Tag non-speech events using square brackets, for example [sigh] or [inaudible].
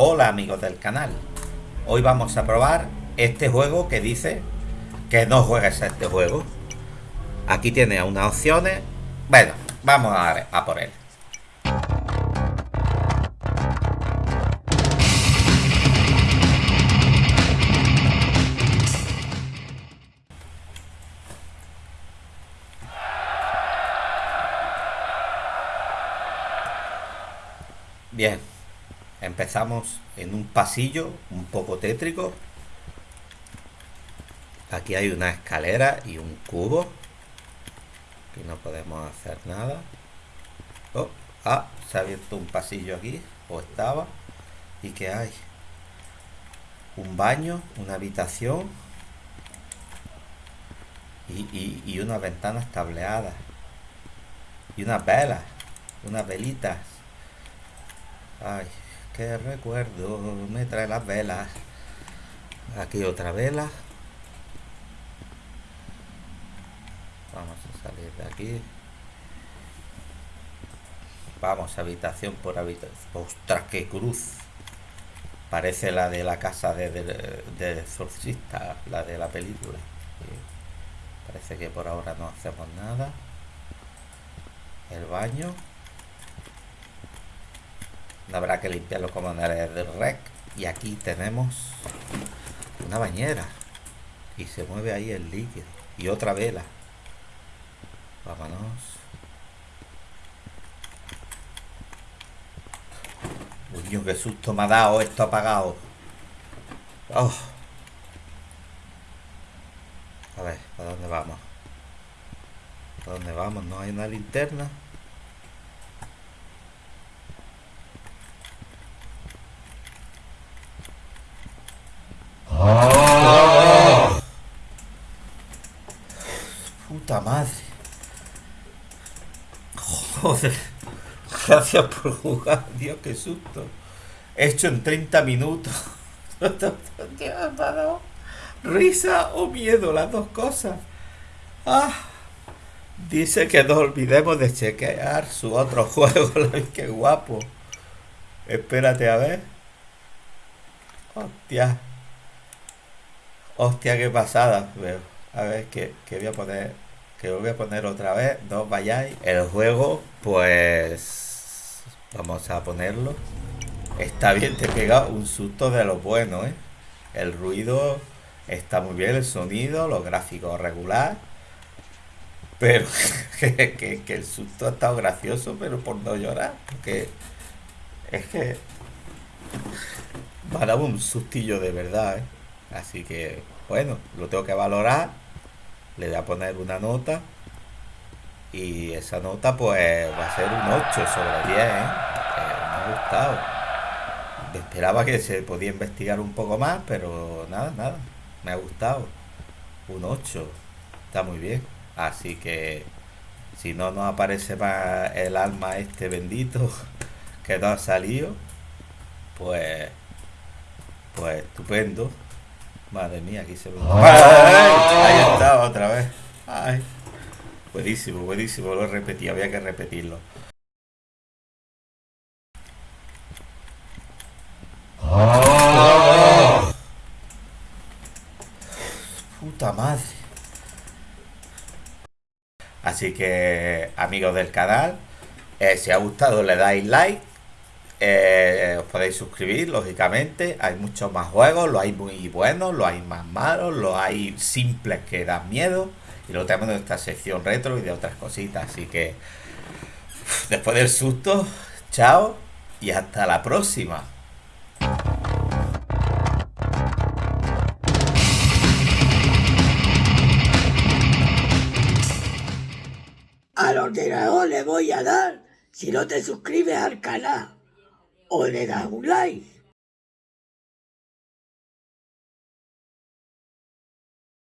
Hola amigos del canal. Hoy vamos a probar este juego que dice que no juegues a este juego. Aquí tiene unas opciones. Bueno, vamos a, a por él. Bien, empezamos en un pasillo un poco tétrico. Aquí hay una escalera y un cubo. Aquí no podemos hacer nada. Oh, ah, se ha abierto un pasillo aquí, o estaba. ¿Y qué hay? Un baño, una habitación y, y, y unas ventanas tableadas. Y unas velas, unas velitas. Ay, qué recuerdo. Me trae las velas. Aquí otra vela. Vamos a salir de aquí. Vamos, habitación por habitación. ¡Ostras, qué cruz! Parece la de la casa de, de, de la de la película. Parece que por ahora no hacemos nada. El baño. Habrá que limpiarlo como en el rec. Y aquí tenemos una bañera. Y se mueve ahí el líquido. Y otra vela. Vámonos. Uy, qué susto me ha dado esto apagado. Oh. A ver, ¿para dónde vamos? ¿Para dónde vamos? ¿No hay una linterna? Madre. Joder. Gracias por jugar. Dios, qué susto. Hecho en 30 minutos. [laughs] Risa o miedo, las dos cosas. Ah. Dice que no olvidemos de chequear su otro [laughs] juego. Qué guapo. Espérate a ver. Hostia. Hostia, qué pasada. A ver, que, voy a poner. Que voy a poner otra vez. No vayáis. El juego, pues. Vamos a ponerlo. Está bien, te pega un susto de lo bueno, ¿eh? El ruido está muy bien, el sonido, los gráficos regular. Pero [laughs] que, que, el susto ha estado gracioso, pero por no llorar. Porque es que me ha dado un sustillo de verdad, ¿eh? Así que, bueno, lo tengo que valorar. Le voy a poner una nota. Y esa nota, pues, va a ser un 8 sobre 10, ¿eh? me ha gustado. Esperaba que se podía investigar un poco más, pero nada, nada. Me ha gustado. Un 8. Está muy bien. Así que, si no nos aparece más el alma este bendito [laughs] que no ha salido, pues, pues estupendo. Madre mía, aquí se lo... Ahí está, otra vez. Ay. Buenísimo, buenísimo, lo repetí, había que repetirlo. Puta madre. Así que, amigos del canal, eh, si os ha gustado le dais like, eh, os podéis suscribir, lógicamente. Hay muchos más juegos, lo hay muy buenos, lo hay más malos, lo hay simples que dan miedo. Y luego tenemos esta sección retro y de otras cositas. Así que, después del susto, chao y hasta la próxima. Al ordenador le voy a dar si no te suscribes al canal o le das un like.